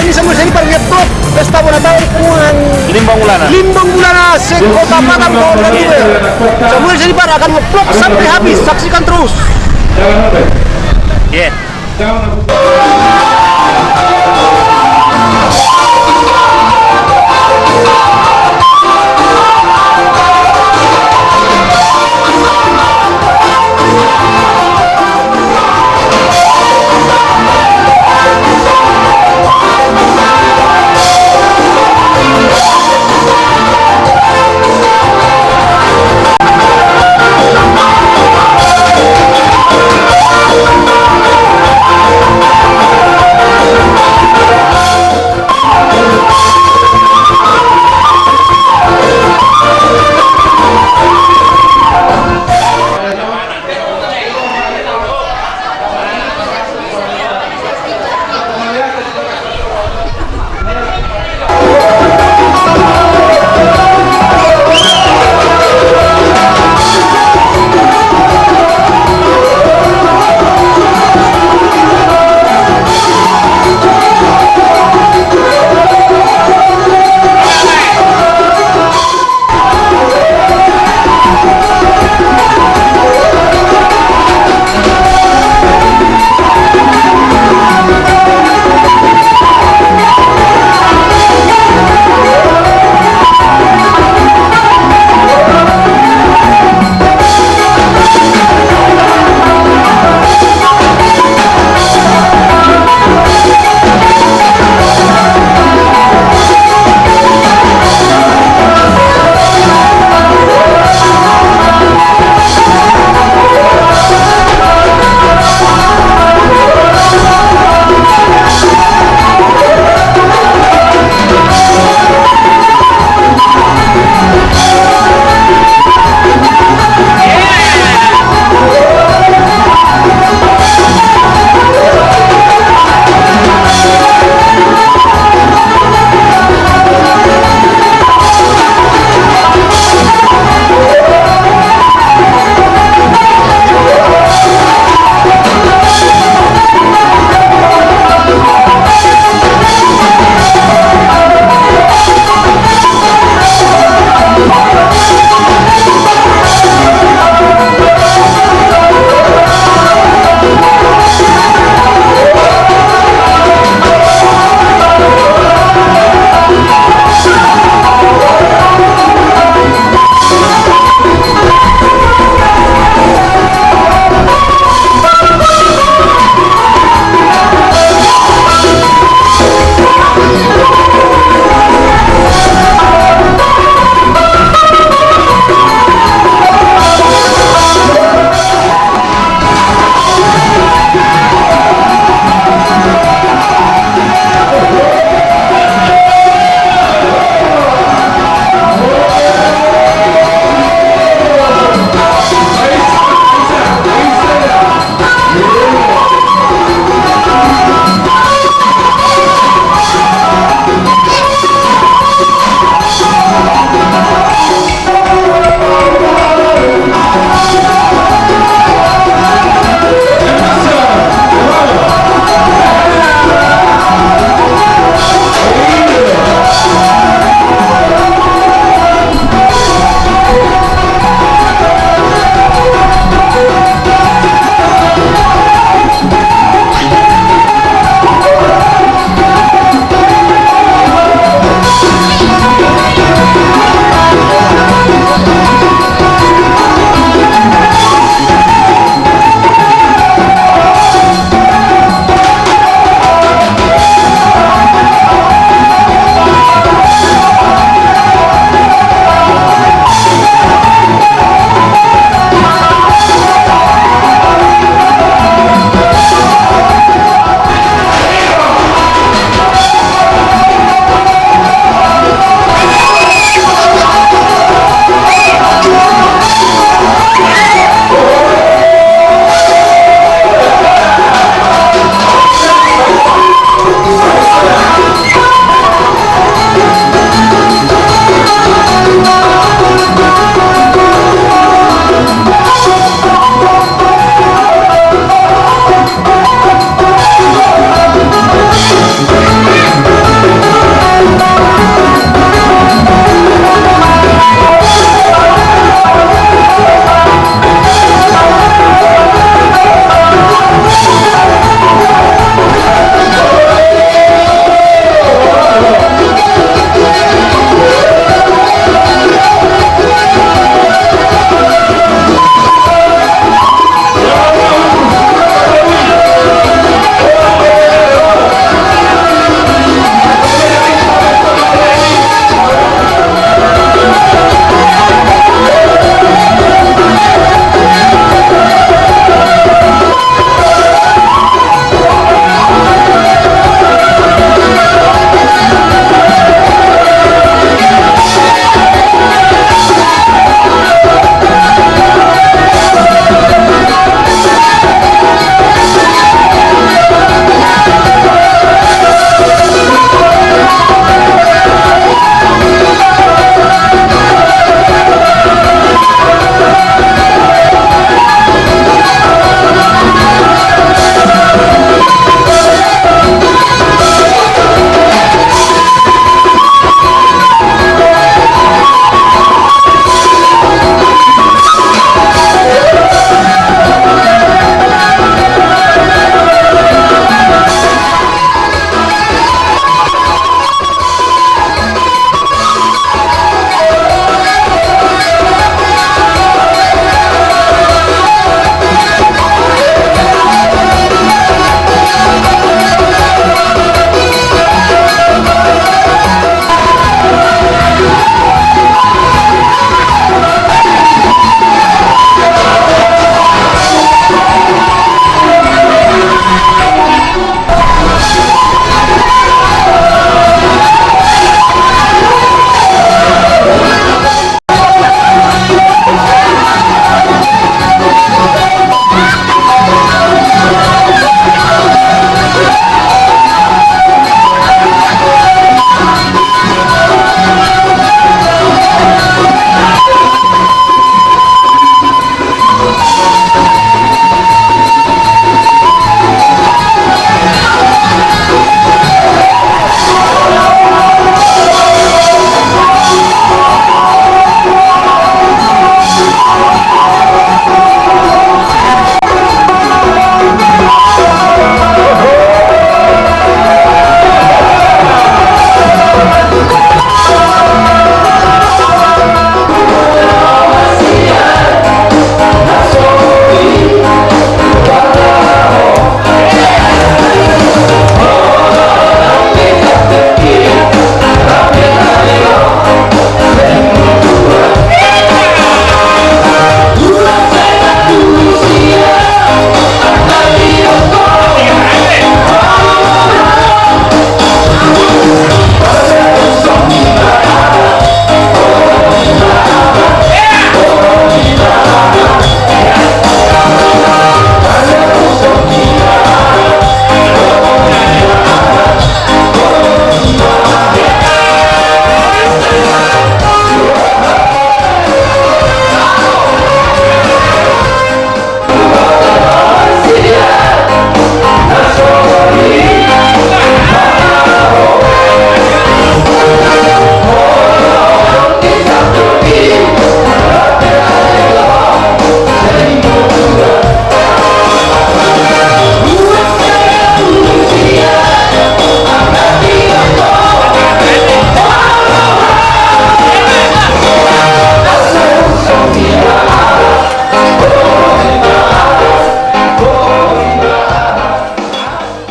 ini Samuel para ngetrop pesta bona tahun Kuan Limbang Ulana. Limbang ulana sekota Padang tahun 2002 Samuel para akan ngeplok sampai habis. Saksikan terus. Yeah.